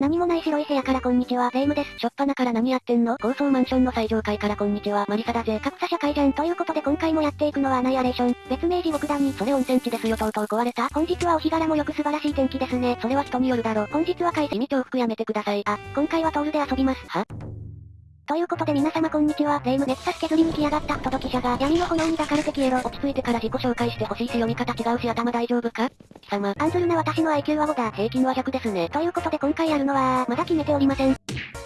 何もない白い部屋からこんにちは、レイムです。しょっぱなから何やってんの？高層マンションの最上階からこんにちは、マリサだぜ。格差社会じゃん。ということで今回もやっていくのはアナイアレーション。別名地獄だに。それ温泉地ですよ、とうとう壊れた。本日はお日柄もよく素晴らしい天気ですね。それは人によるだろ。本日は開始。意味重複やめてください。あ、今回はトールで遊びます。は？ということで皆様こんにちは、レイムネクサス削りに来やがった不届き者が闇の炎に抱かれて消えろ。落ち着いてから自己紹介してほしいし読み方違うし頭大丈夫か？様。アンズルな私の IQ は5だ。平均は100ですね。ということで今回やるのは、まだ決めておりません。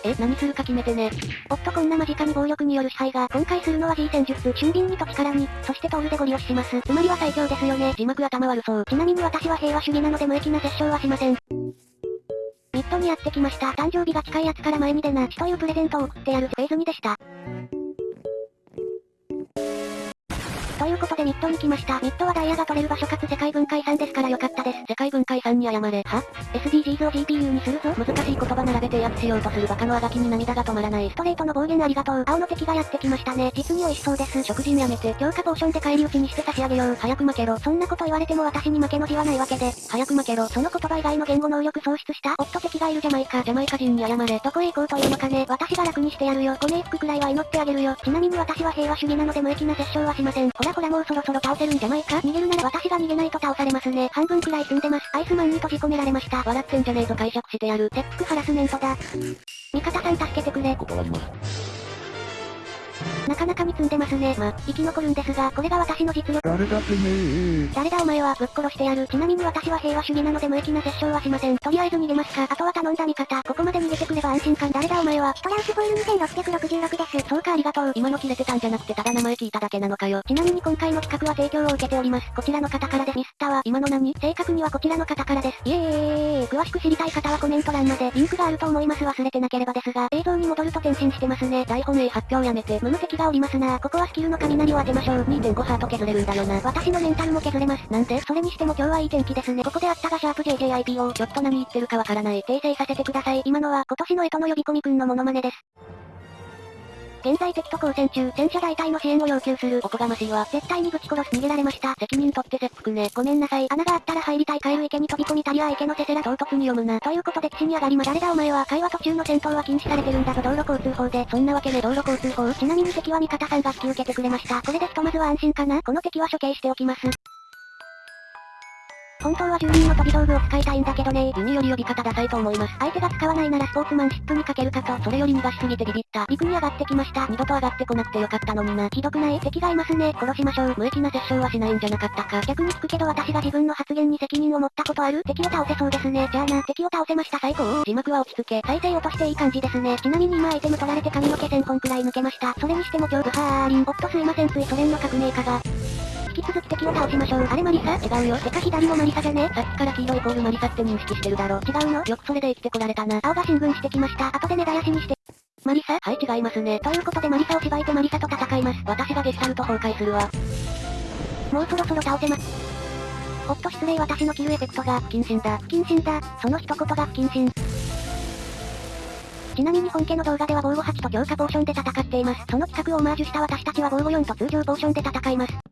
え、何するか決めてね。おっとこんな間近に暴力による支配が、今回するのは G 戦術、俊敏にと力に、そしてトールでゴリ押しします。つまりは最強ですよね。字幕頭悪そう。ちなみに私は平和主義なので無益な殺傷はしません。ミッドにやってきました。誕生日が近いやつから前に出な、というプレゼントを送ってやるフェーズ2でした。ということでミッドに来ました。ミッドはダイヤが取れる場所かつ世界文化遺産ですからよかったです。世界文化遺産に謝れ。は ?SDGs を GPU にするぞ。難しい言葉並べて威圧しようとするバカのあがきに涙が止まらない。ストレートの暴言ありがとう。青の敵がやってきましたね。実に美味しそうです。食事にやめて。強化ポーションで返り討ちにして差し上げよう。早く負けろ。そんなこと言われても私に負けの字はないわけで。早く負けろ。その言葉以外の言語能力喪失した夫敵がいるジャマイカ。ジャマイカ人に謝れ。どこへ行こうというのかね。私が楽にしてやるよ。ご冥福くらいは祈ってあげるよ。ちなみに私は平和主義なので無益な殺傷はしません。ほらほらもうそろそろ倒せるんじゃないか？逃げるなら私が逃げないと倒されますね。半分くらい済んでます。アイスマンに閉じ込められました。笑ってんじゃねえぞ解釈してやる。切腹ハラスメントだ。味方さん助けてくれ。断ります。なかなかに積んでますね。ま、生き残るんですが、これが私の実力。誰だてめえ誰だお前は、ぶっ殺してやる。ちなみに私は平和主義なので無益な殺傷はしません。とりあえず逃げますか。あとは頼んだ味方。ここまで逃げてくれば安心感。誰だお前は。トランスフォイル2666です。そうかありがとう。今の切れてたんじゃなくてただ名前聞いただけなのかよ。ちなみに今回の企画は提供を受けております。こちらの方からです。ミスったわ。今の何？正確にはこちらの方からです。イエーイ詳しく知りたい方はコメント欄までリンクがあると思います忘れてなければですが、映像に戻ると転身してますね。台本 A 発表やめて。無無敵がおりますな。ここはスキルの雷を当てましょう。2.5ハート削れるんだよな。私のメンタルも削れます。なんで？それにしても今日はいい天気ですね。ここであったがシャープ JJIPO。ちょっと何言ってるかわからない。訂正させてください。今のは今年の干支の呼び込みくんのモノマネです。現在敵と交戦中、戦車大隊の支援を要求する。おこがましいわ。絶対にぶち殺す。逃げられました。責任取って切腹ね。ごめんなさい。穴があったら入りたい帰る池に飛び込みたりは池のせせら唐突に読むな。ということで岸に上がりま誰だお前は会話途中の戦闘は禁止されてるんだぞ道路交通法で。そんなわけね道路交通法。ちなみに敵は味方さんが引き受けてくれました。これでひとまずは安心かなこの敵は処刑しておきます。本当は住人の飛び道具を使いたいんだけどねユニより呼び方ダサいと思います。相手が使わないならスポーツマンシップにかけるかと。それより逃がしすぎてビビった。陸に上がってきました。二度と上がってこなくてよかったのにな。ひどくない敵がいますね。殺しましょう。無益な殺傷はしないんじゃなかったか。逆に聞くけど私が自分の発言に責任を持ったことある？敵を倒せそうですね。じゃあな、敵を倒せました最高。字幕は落ち着け。再生落としていい感じですね。ちなみに今アイテム取られて髪の毛1000本くらい抜けました。それにしても超ブハーリン。おっとすいませんついソ連の革命家が。引き続き敵を倒しましょう。あれマリサ？違うよ。てか左もマリサじゃね？さっきから黄色イコールマリサって認識してるだろ。違うの？よくそれで生きてこられたな。青が進軍してきました。後で根絶やしにして。マリサ？はい違いますね。ということでマリサを縛いてマリサと戦います。私がゲスタルト崩壊するわ。もうそろそろ倒せます。おっと失礼私のキルエフェクトが不謹慎だ。不謹慎だ。その一言が不謹慎。ちなみに本家の動画では防護8と強化ポーションで戦っています。その企画をオマージュした私たちは防護4と通常ポーションで戦います。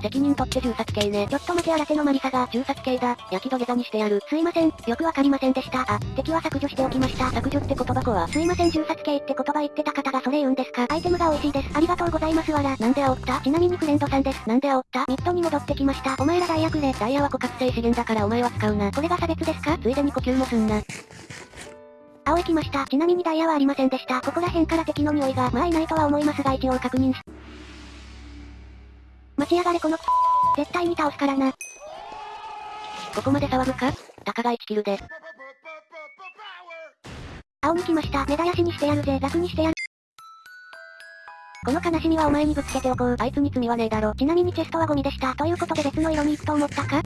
責任取って銃殺系ね。ちょっと待て新手のマリサが、銃殺系だ。焼き土下座にしてやる。すいません。よくわかりませんでした。あ、敵は削除しておきました。削除って言葉子は。すいません銃殺系って言葉言ってた方がそれ言うんですかアイテムが美味しいです。ありがとうございますわら。なんで煽った？ちなみにフレンドさんです。なんで煽った？ミッドに戻ってきました。お前らダイヤくれ。ダイヤは枯渇性資源だからお前は使うな。これが差別ですか？ついでに呼吸もすんな。青行きました。ちなみにダイヤはありませんでした。ここら辺から敵の匂いが、まあいないとは思いますが一応確認し。待ち上がれこの絶対に倒すからな。ここまで騒ぐか？たかが1キルで。青に来ました。目絶やしにしてやるぜ。楽にしてやる。この悲しみはお前にぶつけておこう。あいつに罪はねえだろ。ちなみにチェストはゴミでした。ということで別の色に行くと思ったか？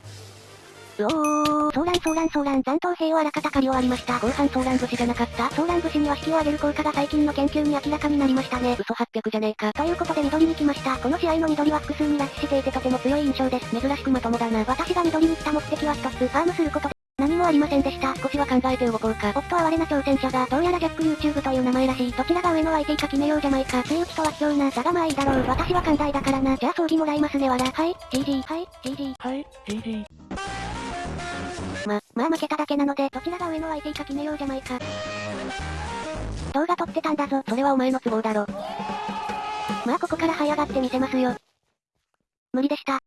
う。おー、ソーランソーランソーラン残党兵をあらかた借り終わりました。後半ソーラン節じゃなかったソーラン節には引きを上げる効果が最近の研究に明らかになりましたね。嘘800じゃねえか。という。ことで緑に来ました。この試合の緑は複数に拉致していてとても強い印象です。珍しくまともだな。私が緑に来た目的は一つ、ファームすることで。何もありませんでした。少しは考えて動こう。か。おっと哀れな挑戦者が、どう。やらジャック YouTube という。名前らしい。どちらが上の IT か決めよう。じゃないか。強打ちとは卑怯な。だがまあいいだろう。私は寛大だからな。じゃあ装備もらいますねわら。はい、GG。はい、GG。はい、GG。ま、まあ負けただけなので、どちらが上の IT か決めようじゃないか。動画撮ってたんだぞ。それはお前の都合だろ。まあここから這い上がってみせますよ。無理でした。